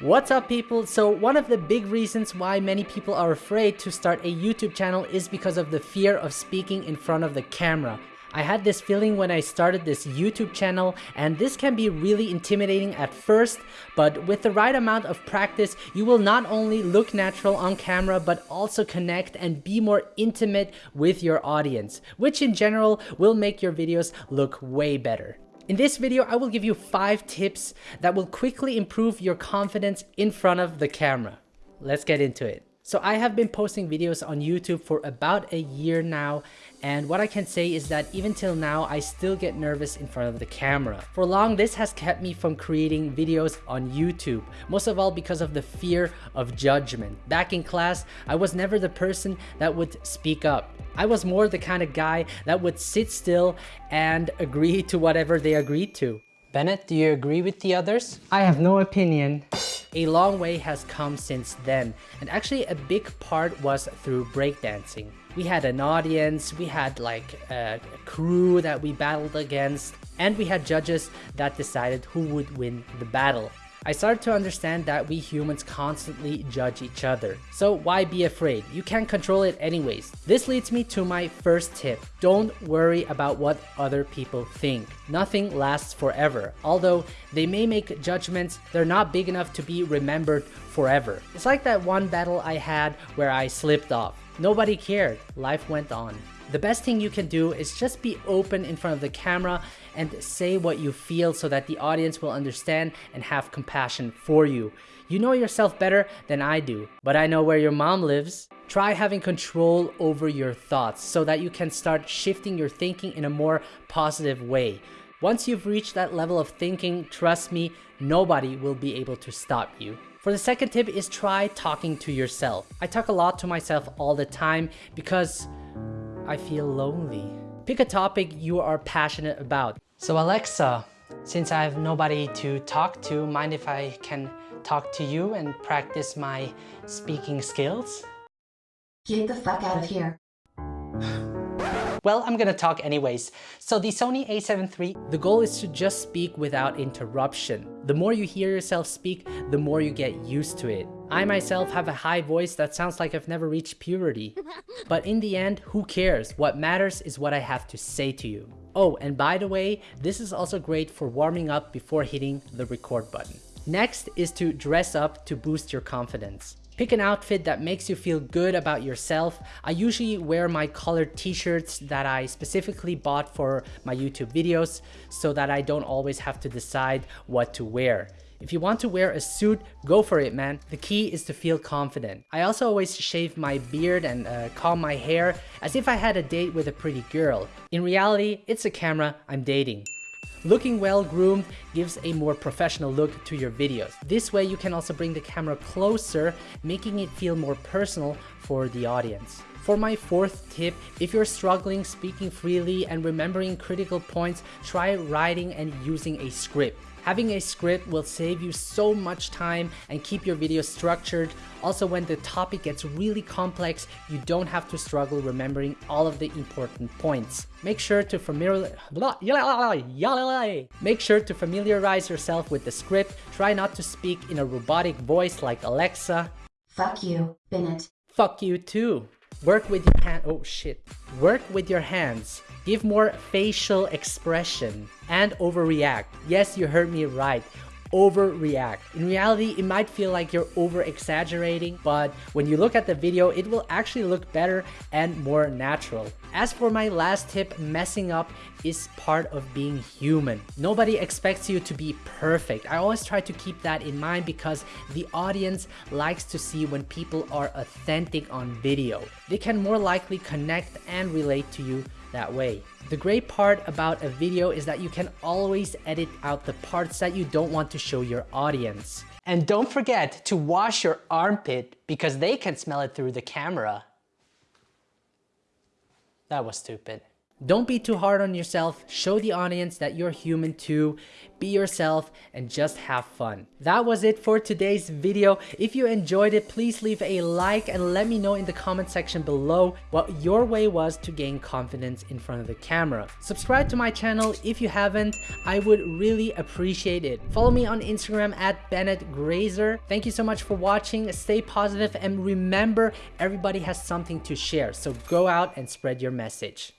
What's up people? So one of the big reasons why many people are afraid to start a YouTube channel is because of the fear of speaking in front of the camera. I had this feeling when I started this YouTube channel and this can be really intimidating at first, but with the right amount of practice, you will not only look natural on camera, but also connect and be more intimate with your audience, which in general will make your videos look way better. In this video, I will give you 5 tips that will quickly improve your confidence in front of the camera. Let's get into it. So I have been posting videos on YouTube for about a year now and what I can say is that even till now I still get nervous in front of the camera. For long this has kept me from creating videos on YouTube, most of all because of the fear of judgment. Back in class I was never the person that would speak up. I was more the kind of guy that would sit still and agree to whatever they agreed to. Bennett, do you agree with the others? I have no opinion. A long way has come since then, and actually a big part was through breakdancing. We had an audience, we had like a crew that we battled against, and we had judges that decided who would win the battle. I started to understand that we humans constantly judge each other. So why be afraid? You can't control it anyways. This leads me to my first tip. Don't worry about what other people think. Nothing lasts forever. Although they may make judgments, they're not big enough to be remembered forever. It's like that one battle I had where I slipped off. Nobody cared. Life went on. The best thing you can do is just be open in front of the camera and say what you feel so that the audience will understand and have compassion for you. You know yourself better than I do, but I know where your mom lives. Try having control over your thoughts so that you can start shifting your thinking in a more positive way. Once you've reached that level of thinking, trust me, nobody will be able to stop you. For the second tip is try talking to yourself. I talk a lot to myself all the time because I feel lonely. Pick a topic you are passionate about. So Alexa, since I have nobody to talk to, mind if I can talk to you and practice my speaking skills? Get the fuck out of here. Well, I'm gonna talk anyways. So the Sony a7 III, the goal is to just speak without interruption. The more you hear yourself speak, the more you get used to it. I myself have a high voice that sounds like I've never reached puberty. But in the end, who cares? What matters is what I have to say to you. Oh, and by the way, this is also great for warming up before hitting the record button. Next is to dress up to boost your confidence. Pick an outfit that makes you feel good about yourself. I usually wear my colored t-shirts that I specifically bought for my YouTube videos so that I don't always have to decide what to wear. If you want to wear a suit, go for it man. The key is to feel confident. I also always shave my beard and uh, comb my hair as if I had a date with a pretty girl. In reality, it's a camera I'm dating. Looking well groomed gives a more professional look to your videos. This way you can also bring the camera closer, making it feel more personal for the audience. For my fourth tip, if you're struggling speaking freely and remembering critical points, try writing and using a script. Having a script will save you so much time and keep your video structured. Also, when the topic gets really complex, you don't have to struggle remembering all of the important points. Make sure to familiar Make sure to familiarize yourself with the script. Try not to speak in a robotic voice like Alexa. Fuck you, Bennett. Fuck you too. Work with your hand. Oh shit. Work with your hands. Give more facial expression and overreact. Yes, you heard me right overreact. In reality, it might feel like you're over exaggerating, but when you look at the video, it will actually look better and more natural. As for my last tip, messing up is part of being human. Nobody expects you to be perfect. I always try to keep that in mind because the audience likes to see when people are authentic on video. They can more likely connect and relate to you that way. The great part about a video is that you can always edit out the parts that you don't want to show your audience. And don't forget to wash your armpit because they can smell it through the camera. That was stupid. Don't be too hard on yourself. Show the audience that you're human too. Be yourself and just have fun. That was it for today's video. If you enjoyed it, please leave a like and let me know in the comment section below what your way was to gain confidence in front of the camera. Subscribe to my channel if you haven't. I would really appreciate it. Follow me on Instagram at Bennett Grazer. Thank you so much for watching. Stay positive and remember everybody has something to share. So go out and spread your message.